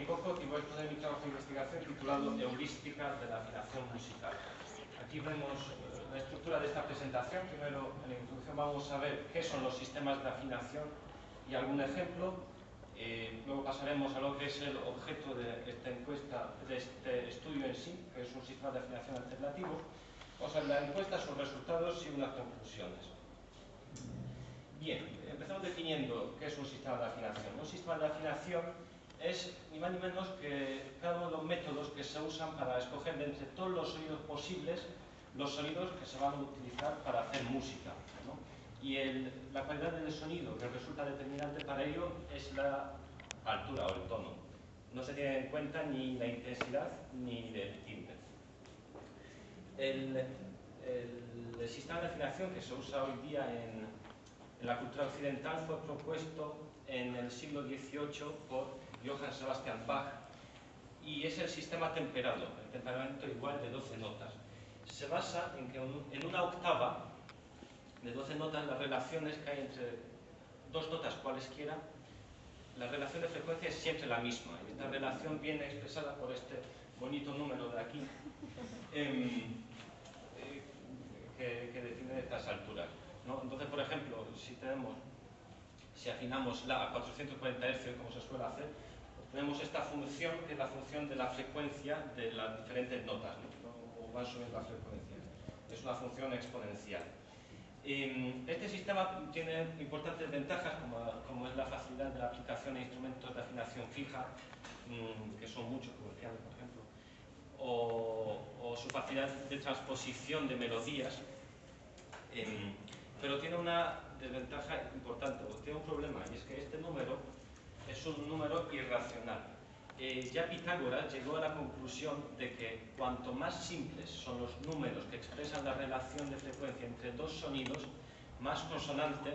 Y voy a exponer mi trabajo de investigación titulado Heurística de la afinación musical. Aquí vemos eh, la estructura de esta presentación. Primero, en la introducción vamos a ver qué son los sistemas de afinación y algún ejemplo. Eh, luego pasaremos a lo que es el objeto de esta encuesta, de este estudio en sí, que es un sistema de afinación alternativo. Vamos a ver la encuesta, sus resultados y unas conclusiones. Bien, empezamos definiendo qué es un sistema de afinación. Un sistema de afinación es ni más ni menos que cada uno de los métodos que se usan para escoger de entre todos los sonidos posibles los sonidos que se van a utilizar para hacer música. Y la calidad del sonido que resulta determinante para ello es la altura o el tono. No se tiene en cuenta ni la intensidad ni el timbre. El, el sistema de afinación que se usa hoy día en, en la cultura occidental fue propuesto en el siglo XVIII por Johann Sebastian Bach y es el sistema temperado, el temperamento igual de 12 notas. Se basa en que en una octava de 12 notas las relaciones que hay entre dos notas cualesquiera, la relación de frecuencia es siempre la misma. Y esta relación viene expresada por este bonito número de aquí, em, eh, que, que define estas alturas. Entonces, por ejemplo, si afinamos la a 440 Hz, como se suele hacer, tenemos esta función, que es la función de la frecuencia de las diferentes notas, o van subiendo la frecuencia. Es una función exponencial. Este sistema tiene importantes ventajas, como, es la facilidad de la aplicación de instrumentos de afinación fija, mm, que son muchos, como el piano, por ejemplo, o, su facilidad de transposición de melodías pero tiene una desventaja importante, tiene un problema, y es que este número es un número irracional. Eh, ya Pitágoras llegó a la conclusión de que cuanto más simples son los números que expresan la relación de frecuencia entre dos sonidos, más consonante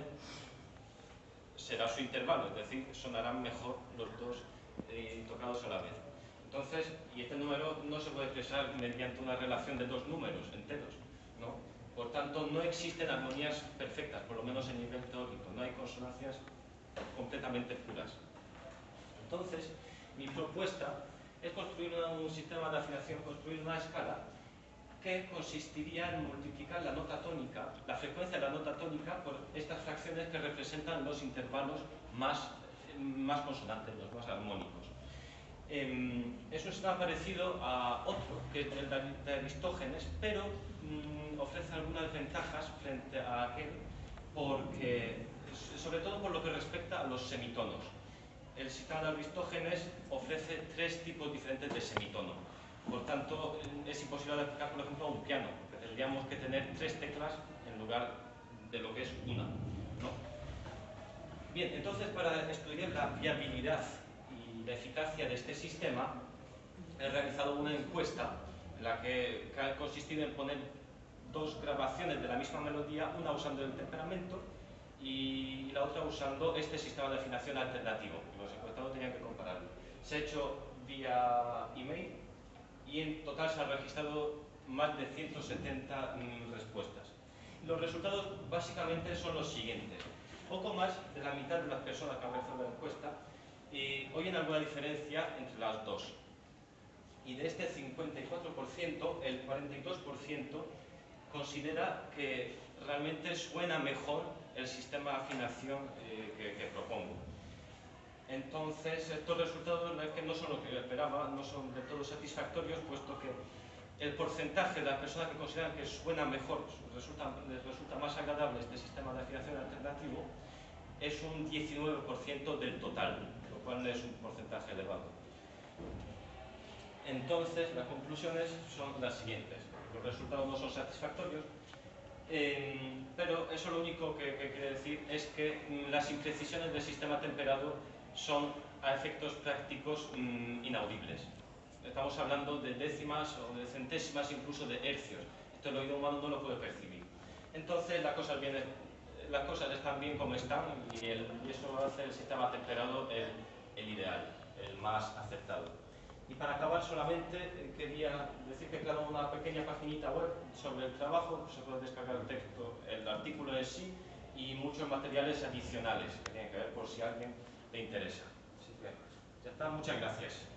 será su intervalo, es decir, sonarán mejor los dos eh, tocados a la vez. Entonces, y este número no se puede expresar mediante una relación de dos números enteros, tanto, no existen armonías perfectas, por lo menos en nivel teórico, no hay consonancias completamente puras. Entonces, mi propuesta es construir un sistema de afinación, construir una escala que consistiría en multiplicar la nota tónica, la frecuencia de la nota tónica por estas fracciones que representan los intervalos más, más consonantes, los más armónicos. Em, es un sistema parecido a otro, que es el de Aristógenes, pero mm, ofrece algunas ventajas frente a aquel, porque, sobre todo por lo que respecta a los semitonos. El sistema de Aristógenes ofrece tres tipos diferentes de semitono. Por tanto, es imposible aplicar, por ejemplo, a un piano, tendríamos que tener tres teclas en lugar de lo que es una. ¿no? Bien, entonces para estudiar la viabilidad la eficacia de este sistema, he realizado una encuesta en la que, ha consistido en poner dos grabaciones de la misma melodía, una usando el temperamento y la otra usando este sistema de afinación alternativo. Los encuestados tenían que compararlo. Se ha hecho vía email y en total se han registrado más de 170 mm, respuestas. Los resultados básicamente son los siguientes. Poco más de la mitad de las personas que han realizado la encuesta y oyen alguna diferencia entre las dos. Y de este 54%, el 42% considera que realmente suena mejor el sistema de afinación eh, que, propongo. Entonces, estos resultados que no son lo que yo esperaba, no son de todo satisfactorios, puesto que el porcentaje de las personas que consideran que suena mejor, resulta, les resulta más agradable este sistema de afinación alternativo, es un 19% del total cuál es un porcentaje elevado. Entonces, las conclusiones son las siguientes. Los resultados no son satisfactorios, eh, pero eso lo único que, quiere decir es que las imprecisiones del sistema temperado son a efectos prácticos mm, inaudibles. Estamos hablando de décimas o de centésimas, incluso de hercios. Esto el oído humano no lo puede percibir. Entonces las cosas, las cosas están bien como están y, y eso hace el sistema temperado el, el ideal, el más aceptado. Y para acabar solamente eh, quería decir que he una pequeña paginita web sobre el trabajo, se puede descargar el texto, el artículo en sí y muchos materiales adicionales que tienen que ver por si a alguien le interesa. Así que, Ya está, muchas gracias.